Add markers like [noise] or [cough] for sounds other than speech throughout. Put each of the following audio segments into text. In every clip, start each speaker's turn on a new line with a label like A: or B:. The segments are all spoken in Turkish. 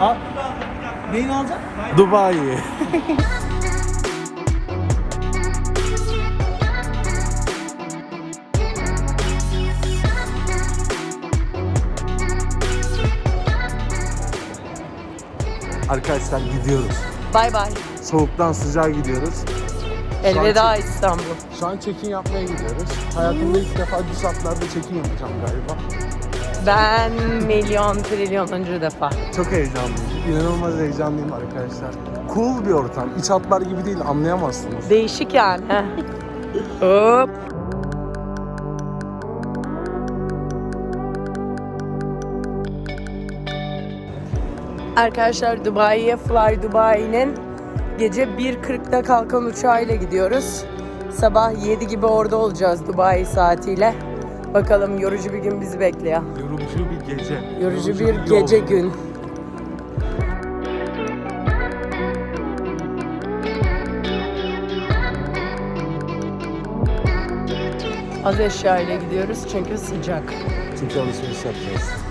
A: Al. Neyini alacaksın?
B: Dubai. Arkadaşlar gidiyoruz.
C: Bay bay.
B: Soğuktan sıcağa gidiyoruz.
C: Elveda İstanbul.
B: Şu an check-in yapmaya gidiyoruz. Hayatımda ilk defa düz hatlarda check-in yapacağım galiba.
C: Ben milyon trilyonuncu defa.
B: Çok heyecanlıyım. İnanılmaz heyecanlıyım arkadaşlar. Cool bir ortam. İç hatlar gibi değil anlayamazsınız.
C: Değişik yani. [laughs] Hop. Arkadaşlar Dubai'ye Fly Dubai'nin gece 1.40'da kalkan uçağıyla gidiyoruz. Sabah 7 gibi orada olacağız Dubai saatiyle. Bakalım yorucu bir gün bizi bekliyor.
B: Yorucu bir gece.
C: Yorucu bir gece
B: yolculuk.
C: gün. Az eşya ile gidiyoruz çünkü sıcak.
B: Çünkü alışveriş yapacağız.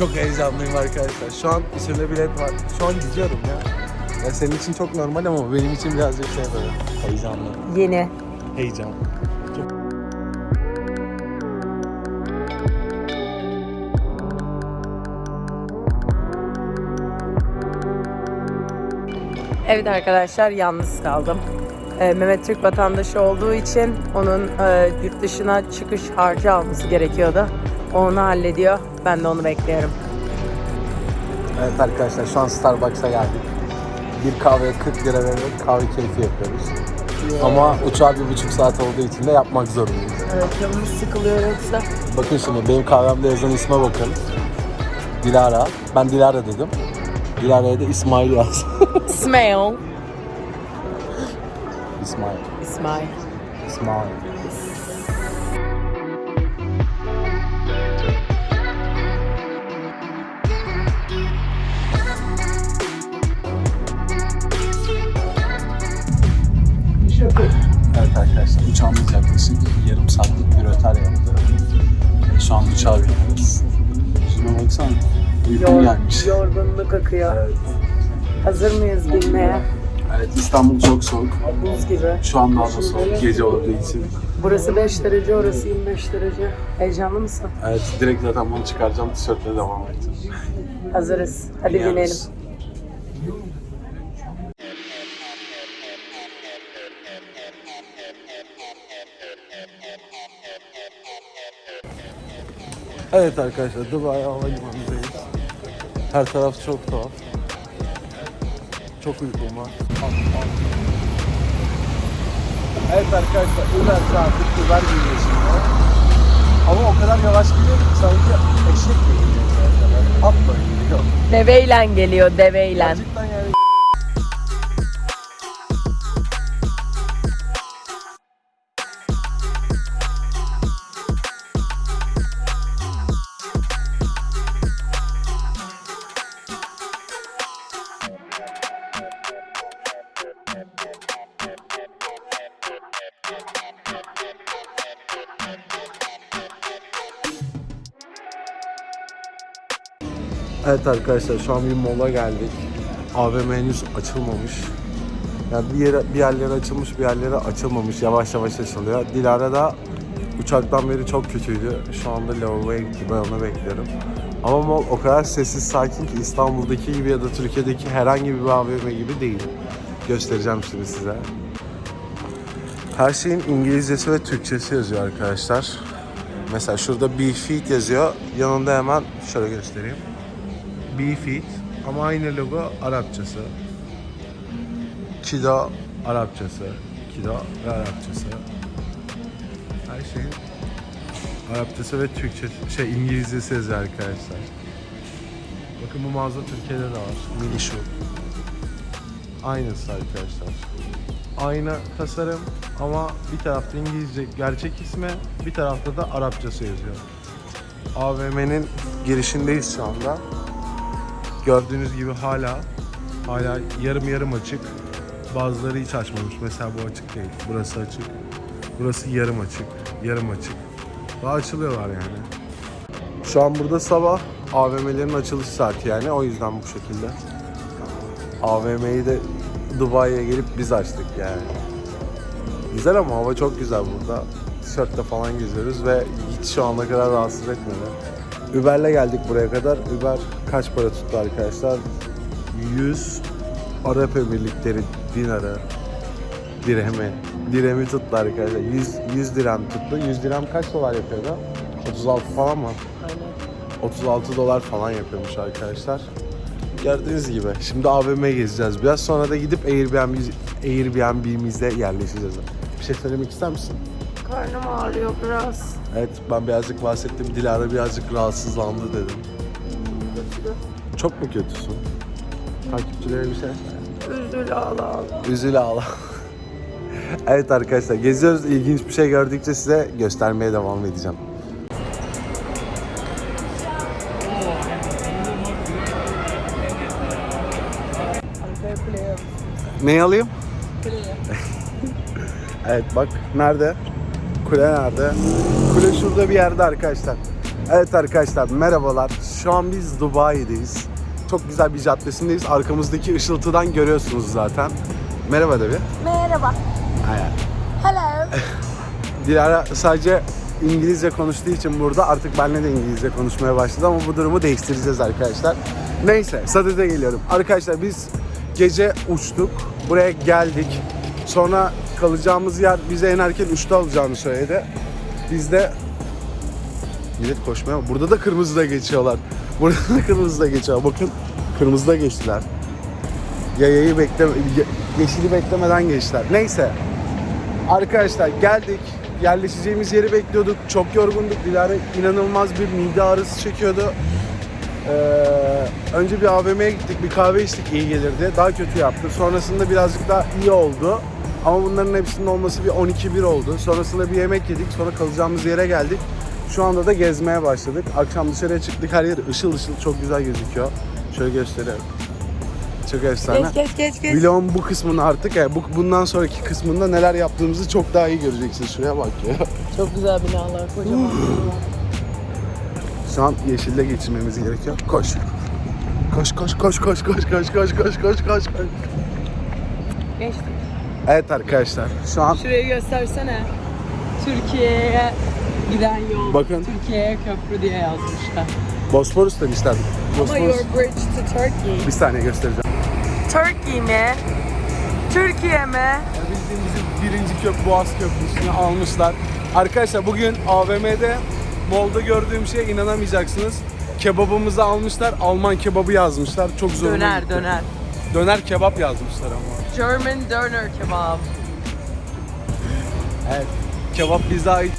B: Çok heyecanlıyım arkadaşlar. Şu an içeride bilet var. Şu an gidiyorum ya. ya. Senin için çok normal ama benim için birazcık şey böyle. Heyecanlı.
C: Yeni.
B: Heyecan.
C: Evet arkadaşlar yalnız kaldım. Ee, Mehmet Türk vatandaşı olduğu için onun e, yurt dışına çıkış harcı alması gerekiyordu. Onu hallediyor. Ben de onu bekliyorum.
B: Evet arkadaşlar şu an Starbucks'a geldik. Bir kahveye 40 lira vererek kahve keyfi yapıyoruz. Ama uçağa bir buçuk saat olduğu için de yapmak zorundayız.
C: Evet canımız sıkılıyor yoksa.
B: Bakın şimdi benim kahvemde yazan isme bakın. Dilara. Ben Dilara dedim. Dilara'ya da İsmail yaz. [laughs]
C: İsmail.
B: İsmail.
C: İsmail.
B: İsmail.
C: Yorgunluk akıyor.
B: Evet.
C: Hazır mıyız bilmeye?
B: evet İstanbul çok soğuk.
C: Buz gibi.
B: Şu an daha da soğuk gece olduğu için.
C: Burası 5 derece, orası 25 derece. Heyecanlı mısın?
B: Evet direkt zaten bunu çıkaracağım tişörtle devam edeceğim.
C: Hazırız. Hadi binelim.
B: Biniyoruz. Evet arkadaşlar Dubai Havalimanı'ndayız. Her taraf çok tuhaf. Çok uykum var. Evet arkadaşlar Uber saati Uber geliyor şimdi. Ama o kadar yavaş gidiyor ki sanki eşek gibi gidiyor. Atla gidiyor.
C: Deveyle geliyor, deveyle.
B: Gerçekten Evet arkadaşlar şu an bir mola geldik. AVM henüz açılmamış. Yani bir, yere, bir yerlere açılmış bir yerlere açılmamış. Yavaş yavaş açılıyor. Dilara da uçaktan beri çok kötüydü. Şu anda lavaboya gitti. Ben onu bekliyorum. Ama mol o kadar sessiz sakin ki İstanbul'daki gibi ya da Türkiye'deki herhangi bir AVM gibi değil. Göstereceğim şimdi size. Her şeyin İngilizcesi ve Türkçesi yazıyor arkadaşlar. Mesela şurada Be Fit yazıyor. Yanında hemen şöyle göstereyim. Be Fit ama aynı logo Arapçası. Kido Arapçası. Kido ve Arapçası. Her şeyin Arapçası ve Türkçesi, şey İngilizcesi yazıyor arkadaşlar. Bakın bu mağaza Türkiye'de de var. Mini şu. Aynısı arkadaşlar. Aynı tasarım ama bir tarafta İngilizce gerçek ismi, bir tarafta da Arapçası yazıyor. AVM'nin girişindeyiz şu anda. Gördüğünüz gibi hala hala yarım yarım açık. Bazıları hiç açmamış. Mesela bu açık değil. Burası açık. Burası yarım açık. Yarım açık. Daha açılıyorlar yani. Şu an burada sabah AVM'lerin açılış saati yani. O yüzden bu şekilde. AVM'yi de Dubai'ye gelip biz açtık yani. Güzel ama hava çok güzel burada. Tişörtle falan geziyoruz ve hiç şu ana kadar rahatsız etmedi. Uber'le geldik buraya kadar. Uber kaç para tuttu arkadaşlar? 100 Arap Emirlikleri dinarı, dirhemi. Dirhemi tuttu arkadaşlar. 100, 100 dirhem tuttu. 100 dirhem kaç dolar yapıyordu? 36 falan mı?
C: Aynen.
B: 36 dolar falan yapıyormuş arkadaşlar. Gördüğünüz gibi. Şimdi AVM'ye gezeceğiz. Biraz sonra da gidip Airbnb, Airbnb'mizde yerleşeceğiz. Bir şey söylemek ister misin?
C: Karnım ağrıyor biraz.
B: Evet ben birazcık bahsettim. Dilara birazcık rahatsızlandı dedim. Çok mu kötüsün? Takipçilere bir şey.
C: Üzül ağla ağla.
B: Üzül ağla. evet arkadaşlar geziyoruz. İlginç bir şey gördükçe size göstermeye devam edeceğim. Neyi alayım?
C: Kuleye. [laughs]
B: Evet bak nerede? Kule nerede? Kule şurada bir yerde arkadaşlar. Evet arkadaşlar merhabalar. Şu an biz Dubai'deyiz. Çok güzel bir caddesindeyiz. Arkamızdaki ışıltıdan görüyorsunuz zaten. Merhaba de bir.
C: Merhaba.
B: Hayır.
C: Hello. [laughs]
B: Dilara sadece İngilizce konuştuğu için burada artık benimle de İngilizce konuşmaya başladı ama bu durumu değiştireceğiz arkadaşlar. Neyse sadede geliyorum. Arkadaşlar biz gece uçtuk. Buraya geldik. Sonra kalacağımız yer bize en erken 3'te alacağını söyledi. Biz de Millet koşmaya Burada da kırmızıda geçiyorlar. Burada da kırmızıda geçiyorlar. Bakın kırmızıda geçtiler. Yayayı bekleme, ye- yeşili beklemeden geçtiler. Neyse. Arkadaşlar geldik. Yerleşeceğimiz yeri bekliyorduk. Çok yorgunduk. Dilara inanılmaz bir mide ağrısı çekiyordu. Ee, önce bir AVM'ye gittik. Bir kahve içtik iyi gelirdi. Daha kötü yaptı. Sonrasında birazcık daha iyi oldu. Ama bunların hepsinin olması bir 12-1 oldu. Sonrasında bir yemek yedik. Sonra kalacağımız yere geldik. Şu anda da gezmeye başladık. Akşam dışarıya çıktık. Her yer ışıl ışıl çok güzel gözüküyor. Şöyle göstereyim. Çok efsane.
C: Geç geç geç geç.
B: Vlogun bu kısmını artık yani bu, bundan sonraki kısmında neler yaptığımızı çok daha iyi göreceksiniz. Şuraya bak ya.
C: Çok güzel binalar kocaman.
B: Şu an yeşille geçirmemiz gerekiyor. Koş. Koş koş koş koş koş koş koş koş koş koş koş.
C: Geçtik.
B: Evet arkadaşlar şu an
C: Şurayı göstersene. Türkiye'ye giden yol.
B: Bakın.
C: Türkiye'ye köprü diye yazmışlar.
B: Bosporus demişler.
C: Ama
B: Bosporus.
C: your bridge to Turkey.
B: Bir saniye göstereceğim.
C: Turkey mi? Türkiye mi?
B: Bildiğimiz birinci köp Boğaz Köprüsü'nü almışlar. Arkadaşlar bugün AVM'de Mol'da gördüğüm şeye inanamayacaksınız. Kebabımızı almışlar. Alman kebabı yazmışlar. Çok zoruma
C: Döner
B: gitti.
C: döner.
B: Döner kebap yazmışlar ama.
C: German döner kebab.
B: Evet. Kebap bize ait.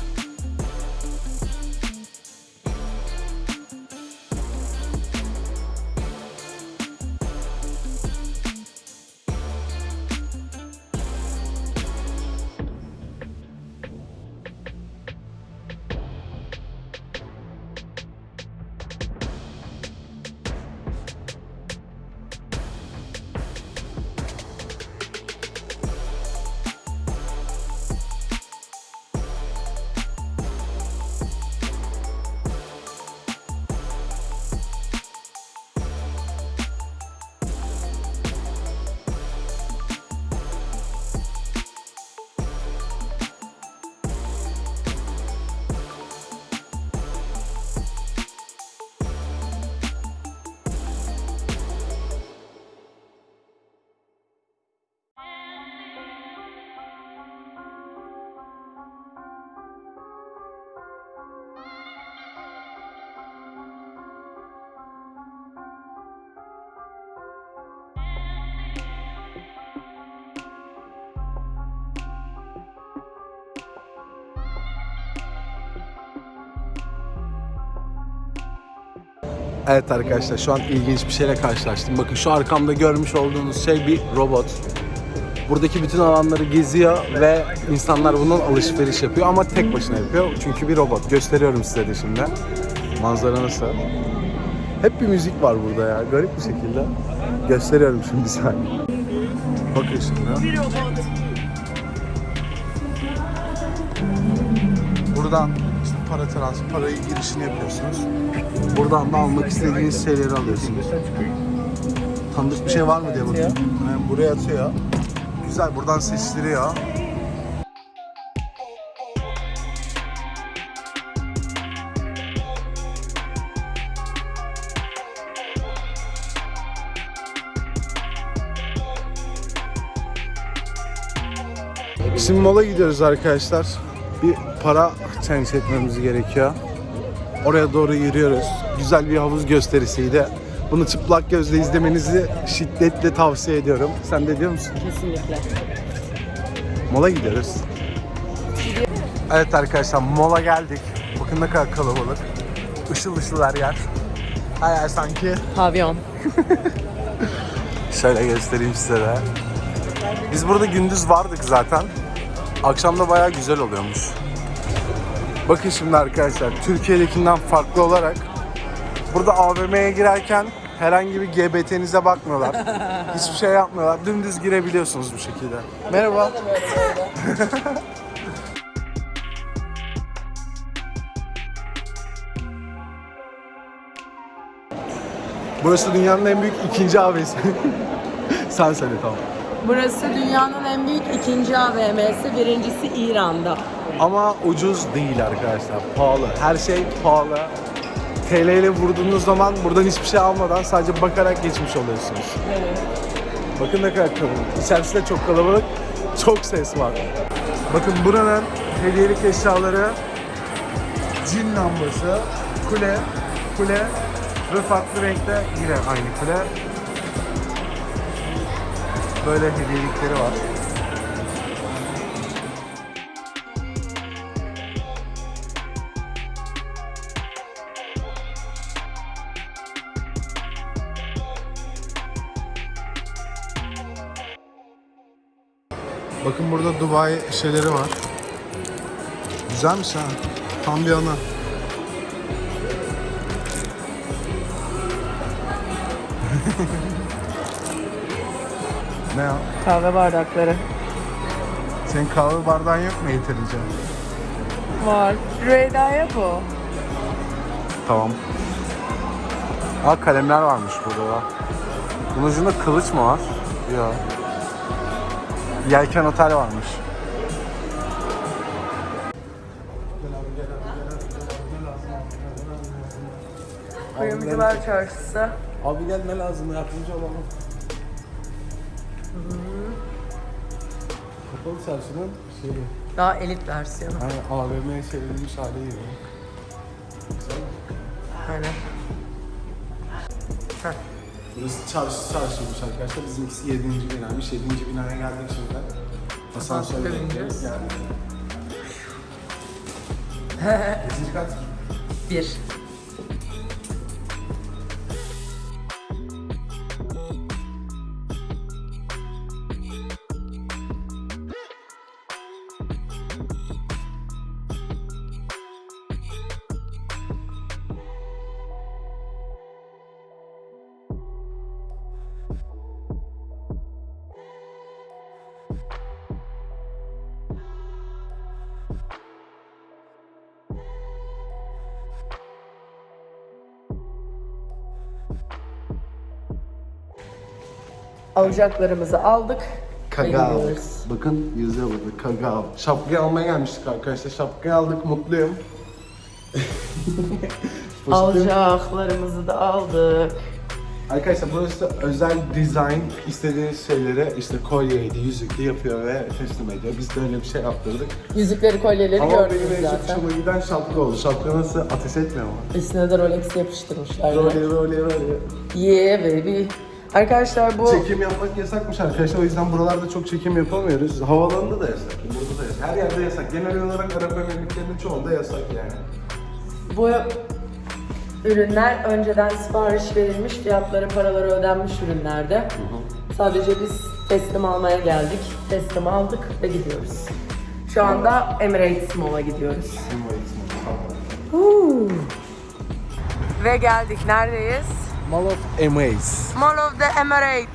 B: Evet arkadaşlar şu an ilginç bir şeyle karşılaştım. Bakın şu arkamda görmüş olduğunuz şey bir robot. Buradaki bütün alanları geziyor ve insanlar bundan alışveriş yapıyor ama tek başına yapıyor. Çünkü bir robot. Gösteriyorum size de şimdi. Manzara nasıl? Hep bir müzik var burada ya. Garip bir şekilde. Gösteriyorum şimdi saniye. Bakın şimdi. Buradan para transfer, parayı girişini yapıyorsunuz. Buradan da almak istediğiniz şeyleri alıyorsunuz. Tanıdık bir şey var mı diye bakıyorum. Yani buraya atıyor. Güzel buradan seçtiriyor. Şimdi mola gidiyoruz arkadaşlar. Bir para change etmemiz gerekiyor. Oraya doğru yürüyoruz. Güzel bir havuz gösterisiydi. Bunu çıplak gözle izlemenizi şiddetle tavsiye ediyorum. Sen de diyor musun?
C: Kesinlikle.
B: Mola gidiyoruz. Evet arkadaşlar mola geldik. Bakın ne kadar kalabalık. Işıl ışıl her yer. Her yer sanki.
C: Pavyon. [laughs]
B: Şöyle göstereyim size de. Biz burada gündüz vardık zaten. Akşamda bayağı güzel oluyormuş. Bakın şimdi arkadaşlar Türkiye'dekinden farklı olarak burada AVM'ye girerken herhangi bir GBT'nize bakmıyorlar. [laughs] Hiçbir şey yapmıyorlar. Dümdüz girebiliyorsunuz bu şekilde. Merhaba. [laughs] Burası dünyanın en büyük ikinci AVM'si. [laughs] Sen söyle tamam.
C: Burası dünyanın en büyük ikinci AVM'si. Birincisi İran'da.
B: Ama ucuz değil arkadaşlar. Pahalı. Her şey pahalı. TL ile vurduğunuz zaman buradan hiçbir şey almadan sadece bakarak geçmiş oluyorsunuz. Bakın ne kadar kalabalık. İçerisi de çok kalabalık. Çok ses var. Bakın buranın hediyelik eşyaları cin lambası, kule, kule ve farklı renkte yine aynı kule. Böyle hediyelikleri var. Bakın burada Dubai şeyleri var. Güzelmiş ha. Tam bir ana. Ne ya?
C: Kahve bardakları.
B: Senin kahve bardağın yok mu yeterince?
C: Var. Rüveyda'ya bu.
B: Tamam. Aa kalemler varmış burada da. Bunun ucunda kılıç mı var? Yok. Yelken otel varmış.
C: Kuyumcular Çarşısı.
B: Abi gel ne lazım yardımcı olalım. Kapalı çarşının şeyi.
C: Daha elit versiyonu.
B: Yani AVM'ye çevrilmiş hali gibi.
C: Aynen.
B: Burası çarşı çarşıymış arkadaşlar. Bizimkisi 7. binaymış. 7. binaya geldik şimdi. Asansörle geldik. [laughs] Kaçıncı kat?
C: Bir. Alacaklarımızı aldık. gidiyoruz.
B: Bakın yazıyor burada Kagao. Şapkayı almaya gelmiştik arkadaşlar. Şapkayı aldık mutluyum. [laughs]
C: Alacaklarımızı da aldık.
B: Arkadaşlar burası özel dizayn istediğiniz şeyleri işte kolyeydi, yüzüklü yapıyor ve teslim ediyor. Biz de öyle bir şey yaptırdık.
C: Yüzükleri, kolyeleri
B: Ama benim
C: gördünüz
B: en çok
C: zaten.
B: hoşuma giden şapka oldu. Şapka nasıl ateş etmiyor mu?
C: Üstüne de Rolex yapıştırmışlar.
B: Böyle böyle böyle.
C: Yeah baby. Arkadaşlar bu
B: Çekim yapmak yasakmış arkadaşlar. O yüzden buralarda çok çekim yapamıyoruz. Havaalanında da yasak. Burada da yasak. Her yerde yasak. Genel olarak Arap Emirlikleri'nin çoğunda yasak yani.
C: bu ürünler önceden sipariş verilmiş, fiyatları, paraları ödenmiş ürünlerde. Sadece biz teslim almaya geldik. Teslim aldık ve gidiyoruz. Şu anda Emirates Mall'a gidiyoruz. Huu. Ve geldik. Neredeyiz?
B: Mall of Emirates.
C: Mall of the Emirates.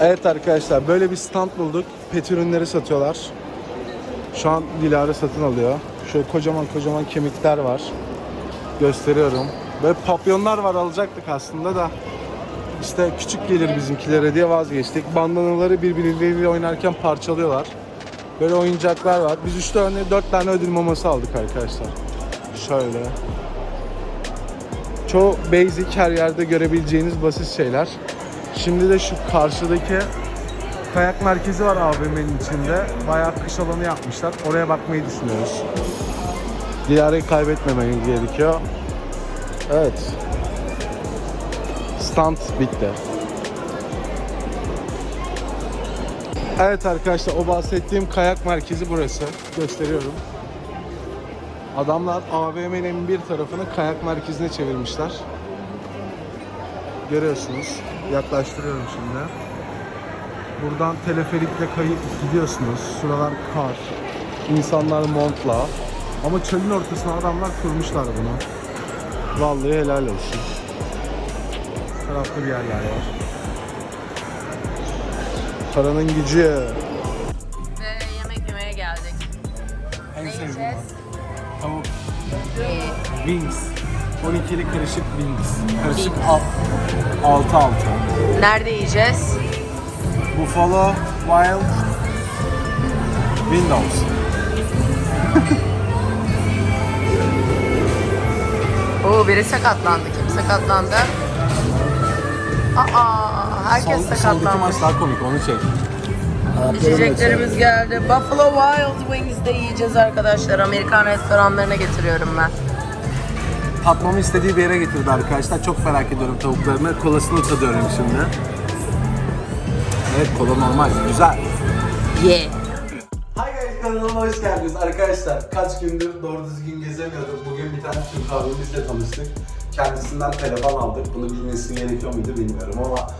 B: Evet arkadaşlar böyle bir stand bulduk. Pet ürünleri satıyorlar. Şu an Dilara satın alıyor. Şöyle kocaman kocaman kemikler var. Gösteriyorum. Böyle papyonlar var alacaktık aslında da. İşte küçük gelir bizimkilere diye vazgeçtik. Bandanaları birbirleriyle oynarken parçalıyorlar. Böyle oyuncaklar var. Biz 3 tane 4 tane ödül maması aldık arkadaşlar. Şöyle. Çoğu basic her yerde görebileceğiniz basit şeyler. Şimdi de şu karşıdaki kayak merkezi var AVM'nin içinde. Bayağı kış alanı yapmışlar. Oraya bakmayı düşünüyoruz. Dilara'yı kaybetmemeniz gerekiyor. Evet. Stand bitti. Evet arkadaşlar o bahsettiğim kayak merkezi burası. Gösteriyorum. Adamlar AVM'nin bir tarafını kayak merkezine çevirmişler. Görüyorsunuz. Yaklaştırıyorum şimdi. Buradan teleferikle kayıp gidiyorsunuz. Şuralar kar. İnsanlar montla. Ama çölün ortasına adamlar kurmuşlar bunu. Vallahi helal olsun. Tarafta bir yerler var. Paranın gücü.
C: Ve yemek yemeye geldik.
B: En sevdiğim var. Tavuk. Wings. 12'li karışık wings. Karışık al, altı altı.
C: Nerede yiyeceğiz?
B: Buffalo Wild Windows. [laughs]
C: Oo biri sakatlandı. Kim sakatlandı? Aa, herkes
B: Sol, soldaki
C: sakatlandı.
B: maç daha komik onu çek.
C: İçeceklerimiz geldi. Buffalo Wild Wings'de yiyeceğiz arkadaşlar. Amerikan restoranlarına getiriyorum ben.
B: Tatmamı istediği bir yere getirdi arkadaşlar. Çok merak ediyorum tavuklarını. Kolasını tadıyorum şimdi. Evet kola normal. Güzel.
C: Ye.
B: Kanalıma hoş geldiniz arkadaşlar. Kaç gündür doğru düzgün gezemiyorduk. Bugün bir tane Türk abimizle tanıştık. Kendisinden telefon aldık. Bunu bilmesi gerekiyor muydu bilmiyorum ama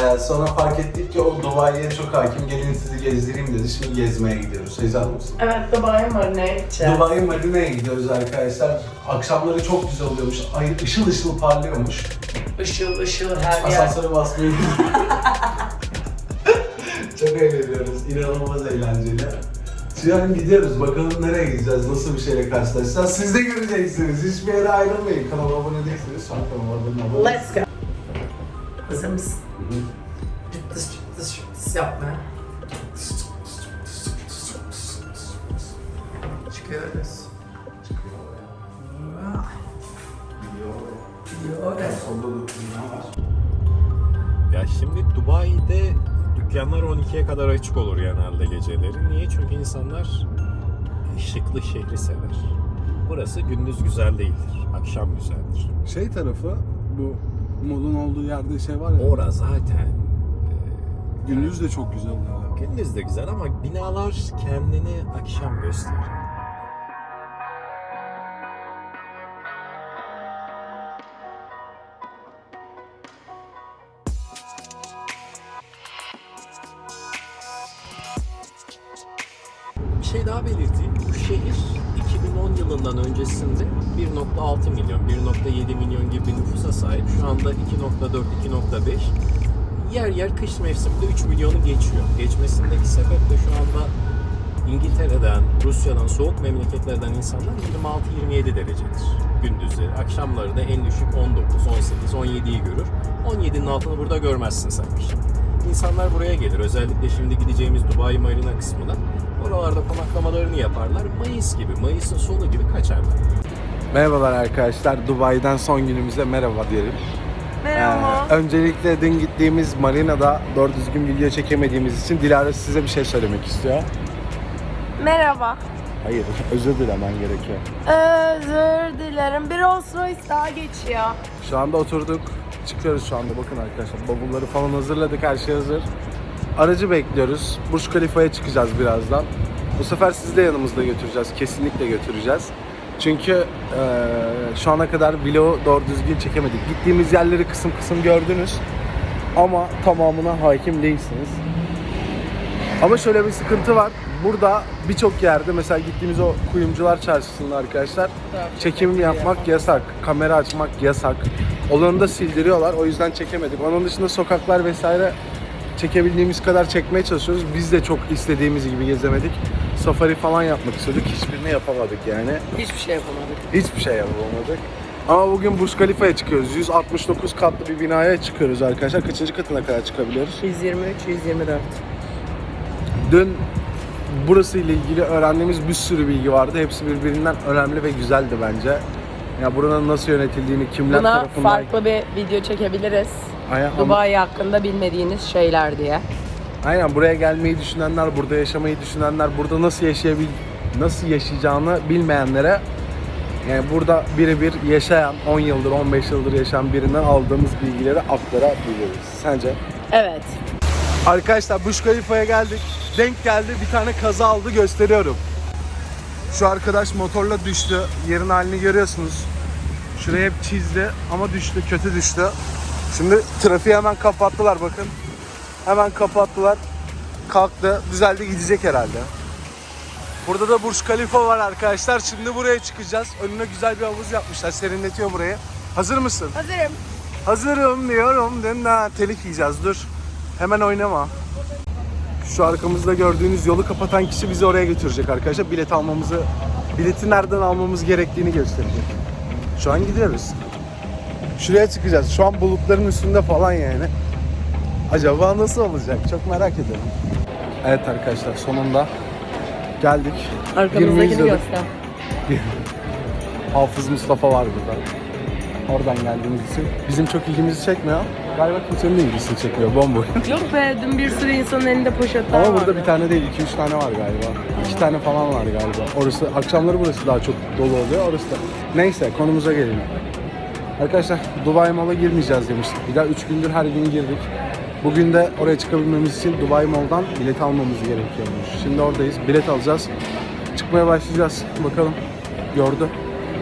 B: e, sonra fark ettik ki o Dubai'ye çok hakim. Gelin sizi gezdireyim dedi. Şimdi gezmeye gidiyoruz. Heyecanlı mısın?
C: Evet Dubai Marine'ye gideceğiz.
B: Dubai Marine'ye gidiyoruz arkadaşlar. Akşamları çok güzel oluyormuş. Ay ışıl ışıl parlıyormuş.
C: Işıl ışıl her yer.
B: Asansöre basmayı [laughs] Çok eğleniyoruz. İnanılmaz eğlenceli. An gidiyoruz. Bakalım nereye gideceğiz, nasıl bir şeyle karşılaşacağız. Siz de göreceksiniz. Hiçbir yere ayrılmayın. Kanala abone değilseniz şu an kanalıma abone olun.
C: Let's go. Hazır mısın? Cıptıs cıptıs cıptıs yapmaya. Çıkıyoruz. Gidiyoruz.
D: Ya şimdi Dubai'de dükkanlar 12'ye kadar açık olur genelde geceleri. Niye? Çünkü insanlar ışıklı şehri sever. Burası gündüz güzel değildir, akşam güzeldir.
B: Şey tarafı, bu modun olduğu yerde şey var ya.
D: Ora zaten
B: Gündüz de çok güzel
D: gündüz de güzel ama binalar kendini akşam gösterir. Kış mevsiminde 3 milyonu geçiyor. Geçmesindeki sebep de şu anda İngiltere'den, Rusya'dan, soğuk memleketlerden insanlar 26-27 derecedir gündüzleri. Akşamları da en düşük 19, 18, 17'yi görür. 17'nin altını burada görmezsin sen. İnsanlar buraya gelir. Özellikle şimdi gideceğimiz Dubai Marina kısmına. Oralarda konaklamalarını yaparlar. Mayıs gibi, Mayıs'ın sonu gibi kaçarlar.
B: Merhabalar arkadaşlar. Dubai'den son günümüze merhaba diyelim.
C: Merhaba.
B: Öncelikle dün gittiğimiz marinada doğru düzgün video çekemediğimiz için Dilara size bir şey söylemek istiyor.
C: Merhaba.
B: Hayır, [laughs] özür dilemen gerekiyor.
C: Özür dilerim. Bir Rolls Royce daha geçiyor.
B: Şu anda oturduk. Çıkıyoruz şu anda. Bakın arkadaşlar bavulları falan hazırladık. Her şey hazır. Aracı bekliyoruz. Burj Khalifa'ya çıkacağız birazdan. Bu sefer sizi de yanımızda götüreceğiz. Kesinlikle götüreceğiz. Çünkü eee, şu ana kadar vlogu doğru düzgün çekemedik. Gittiğimiz yerleri kısım kısım gördünüz. ama tamamına hakim değilsiniz. Ama şöyle bir sıkıntı var. Burada birçok yerde mesela gittiğimiz o kuyumcular çarşısında arkadaşlar çekim yapmak yasak, kamera açmak yasak. Olanı da sildiriyorlar. O yüzden çekemedik. Onun dışında sokaklar vesaire çekebildiğimiz kadar çekmeye çalışıyoruz. Biz de çok istediğimiz gibi gezemedik. Safari falan yapmak istedik. Hiçbirini yapamadık yani.
C: Hiçbir şey yapamadık.
B: Hiçbir şey yapamadık. Ama bugün Burj Khalifa'ya çıkıyoruz. 169 katlı bir binaya çıkıyoruz arkadaşlar. Kaçıncı katına kadar çıkabiliyoruz?
C: 123, 124.
B: Dün burası ile ilgili öğrendiğimiz bir sürü bilgi vardı. Hepsi birbirinden önemli ve güzeldi bence. Ya buranın nasıl yönetildiğini, kimler
C: Buna
B: tarafından...
C: farklı bir video çekebiliriz.
B: Aynen, ama-
C: Dubai hakkında bilmediğiniz şeyler diye.
B: Aynen buraya gelmeyi düşünenler, burada yaşamayı düşünenler, burada nasıl yaşayabil nasıl yaşayacağını bilmeyenlere yani burada birebir yaşayan, 10 yıldır, 15 yıldır yaşayan birinden aldığımız bilgileri aktarabiliriz. Sence?
C: Evet.
B: Arkadaşlar Burj Khalifa'ya geldik. Denk geldi bir tane kaza aldı gösteriyorum. Şu arkadaş motorla düştü. Yerin halini görüyorsunuz. Şuraya hep çizdi ama düştü, kötü düştü. Şimdi trafiği hemen kapattılar bakın. Hemen kapattılar. Kalktı, düzeldi gidecek herhalde. Burada da Burj Khalifa var arkadaşlar. Şimdi buraya çıkacağız. Önüne güzel bir havuz yapmışlar. Serinletiyor burayı. Hazır mısın?
C: Hazırım.
B: Hazırım diyorum. Dün telif yiyeceğiz. Dur. Hemen oynama. Şu arkamızda gördüğünüz yolu kapatan kişi bizi oraya götürecek arkadaşlar. Bilet almamızı, bileti nereden almamız gerektiğini gösterecek. Şu an gidiyoruz. Şuraya çıkacağız. Şu an bulutların üstünde falan yani. Acaba nasıl olacak? Çok merak ediyorum. Evet arkadaşlar sonunda geldik.
C: Arkamızdakini göster. [laughs]
B: Hafız Mustafa var burada. Oradan geldiğimiz için. Bizim çok ilgimizi çekmiyor. Galiba kimsenin de ilgisini çekmiyor. Bomboş. [laughs]
C: Yok be dün bir sürü insanın elinde poşetler
B: Ama
C: vardı.
B: burada bir tane değil, iki üç tane var galiba. İki tane falan var galiba. Orası, akşamları burası daha çok dolu oluyor. Orası da. Neyse, konumuza gelelim. Arkadaşlar, Dubai Mall'a girmeyeceğiz demiştik. Bir daha üç gündür her gün girdik. Bugün de oraya çıkabilmemiz için Dubai Mall'dan bilet almamız gerekiyormuş. Şimdi oradayız, bilet alacağız. Çıkmaya başlayacağız. Bakalım. Yordu.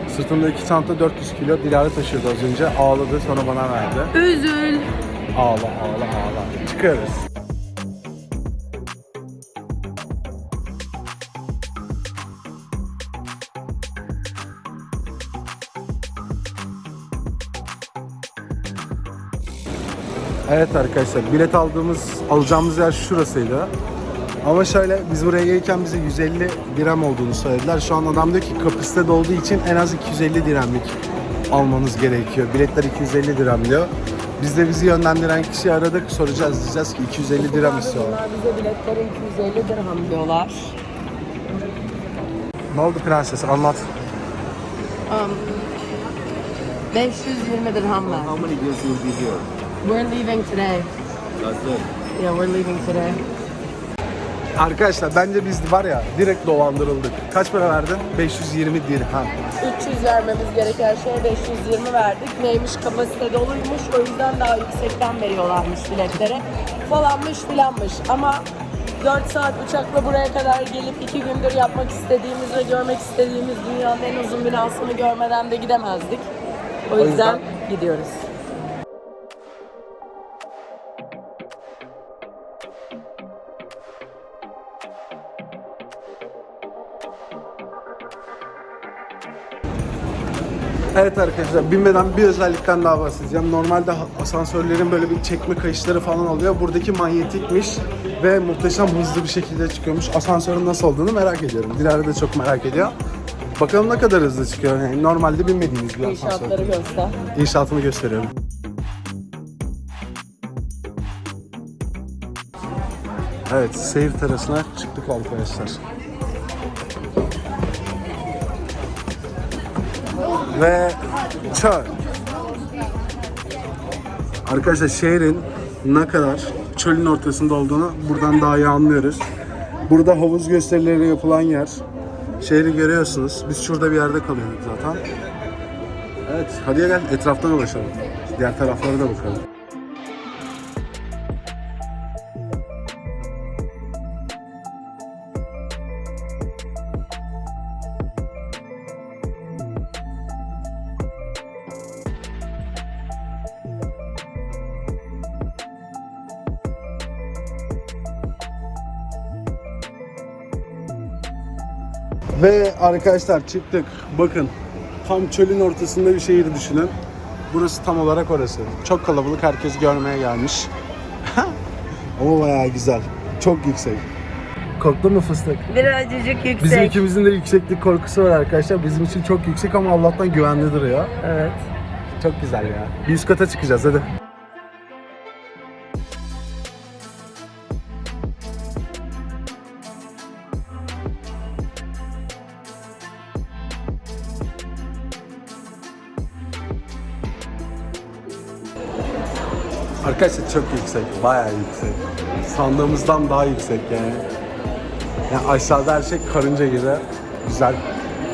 B: Sırtımda iki çanta 400 kilo Dilara taşıyordu az önce. Ağladı sonra bana verdi.
C: Üzül.
B: Ağla ağla ağla. Çıkarız. Evet arkadaşlar bilet aldığımız alacağımız yer şurasıydı. Ama şöyle biz buraya gelirken bize 150 dirhem olduğunu söylediler. Şu an adam diyor ki kapasite olduğu için en az 250 dirhemlik almanız gerekiyor. Biletler 250 dirhem diyor. Biz de bizi yönlendiren kişiyi aradık. Soracağız diyeceğiz ki 250 dirhem istiyorlar.
C: Bunlar bize biletleri 250 dirham diyorlar.
B: Ne oldu prenses anlat.
C: Um, 520 dirham ver.
D: How many be here?
C: We're leaving today.
D: That's it.
C: Yeah, we're leaving today.
B: Arkadaşlar bence biz var ya direkt dolandırıldık. Kaç para verdin? 520 dirhem.
C: 300 vermemiz gereken şeye 520 verdik. Neymiş kapasite doluymuş. O yüzden daha yüksekten veriyorlarmış biletlere. Falanmış filanmış. Ama 4 saat uçakla buraya kadar gelip 2 gündür yapmak istediğimiz ve görmek istediğimiz dünyanın en uzun binasını görmeden de gidemezdik. O yüzden,
B: yüzden-
C: gidiyoruz.
B: Evet arkadaşlar binmeden bir özellikten daha bahsedeceğim. Normalde asansörlerin böyle bir çekme kayışları falan oluyor. Buradaki manyetikmiş ve muhteşem hızlı bir şekilde çıkıyormuş. Asansörün nasıl olduğunu merak ediyorum. Dilara da çok merak ediyor. Bakalım ne kadar hızlı çıkıyor. Yani normalde binmediğimiz bir asansör.
C: İnşaatları göster.
B: İnşaatını gösteriyorum. Evet, seyir terasına çıktık arkadaşlar. Ve çöl. Arkadaşlar şehrin ne kadar çölün ortasında olduğunu buradan daha iyi anlıyoruz. Burada havuz gösterileri yapılan yer. Şehri görüyorsunuz. Biz şurada bir yerde kalıyorduk zaten. Evet, hadi gel etraftan dolaşalım. Diğer taraflara da bakalım. Arkadaşlar çıktık. Bakın tam çölün ortasında bir şehir düşünün. Burası tam olarak orası. Çok kalabalık. Herkes görmeye gelmiş. [laughs] Ama bayağı güzel. Çok yüksek. Korktun mu fıstık?
C: Birazcık yüksek.
B: Bizim ikimizin de yükseklik korkusu var arkadaşlar. Bizim için çok yüksek ama Allah'tan güvenli duruyor.
C: Evet.
B: Çok güzel ya. Bir üst kata çıkacağız hadi. Arkadaşlar çok yüksek, bayağı yüksek. Sandığımızdan daha yüksek yani. Yani aşağıda her şey karınca gibi. Güzel.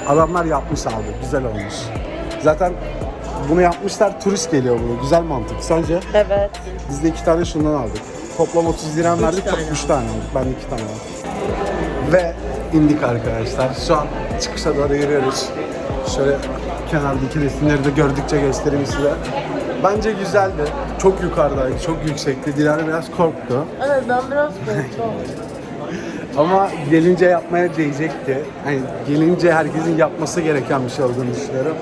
B: Adamlar yapmış abi, güzel olmuş. Zaten bunu yapmışlar, turist geliyor bunu. Güzel mantık. Sence?
C: Evet.
B: Biz de iki tane şundan aldık. Toplam 30 liram verdik,
C: tane
B: üç tane aldık. Ben de iki tane aldım. Ve indik arkadaşlar. Şu an çıkışa doğru yürüyoruz. Şöyle kenardaki resimleri de gördükçe göstereyim size. Bence güzeldi. Çok yukarıdaydı, çok yüksekti. Dilara biraz korktu.
C: Evet ben biraz korktum. [laughs]
B: Ama gelince yapmaya değecekti. Hani gelince herkesin yapması gereken bir şey olduğunu düşünüyorum.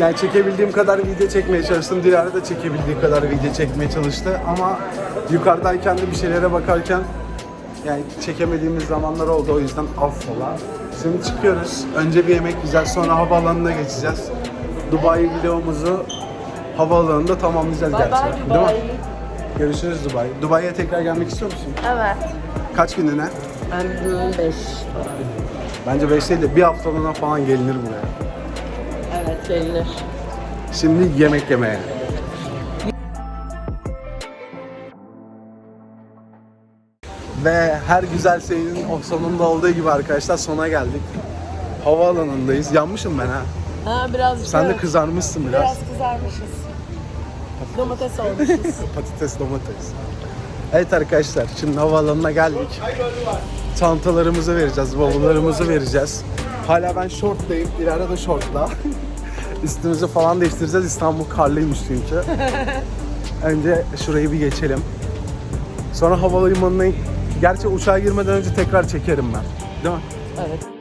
B: Yani çekebildiğim kadar video çekmeye çalıştım. Dilara da çekebildiği kadar video çekmeye çalıştı. Ama yukarıdayken de bir şeylere bakarken yani çekemediğimiz zamanlar oldu. O yüzden affola. Şimdi çıkıyoruz. Önce bir yemek yiyeceğiz. Sonra havaalanına geçeceğiz. Dubai videomuzu havaalanında tamamlayacağız
C: Bye
B: gerçi.
C: bye
B: Değil mi?
C: Dubai.
B: Görüşürüz Dubai. Dubai'ye tekrar gelmek istiyor musun?
C: Evet.
B: Kaç günlüğüne?
C: Ben 5.
B: Bence 5 değil de bir haftalığına falan gelinir buraya.
C: Evet gelinir.
B: Şimdi yemek yemeye. Ve her güzel şeyin sonunda olduğu gibi arkadaşlar sona geldik. Havaalanındayız. Yanmışım ben ha.
C: Ha biraz
B: Sen de kızarmışsın biraz.
C: Biraz kızarmışız. Domates olmuşuz. [laughs]
B: Patates, domates. Evet arkadaşlar şimdi havaalanına geldik. Çantalarımızı vereceğiz, bavullarımızı vereceğiz. Hala ben şorttayım, ileride de şortla. [laughs] Üstümüzü falan değiştireceğiz. İstanbul karlıymış çünkü. [laughs] Önce şurayı bir geçelim. Sonra havalimanına... Gerçi uçağa girmeden önce tekrar çekerim ben. Değil mi?
C: evet.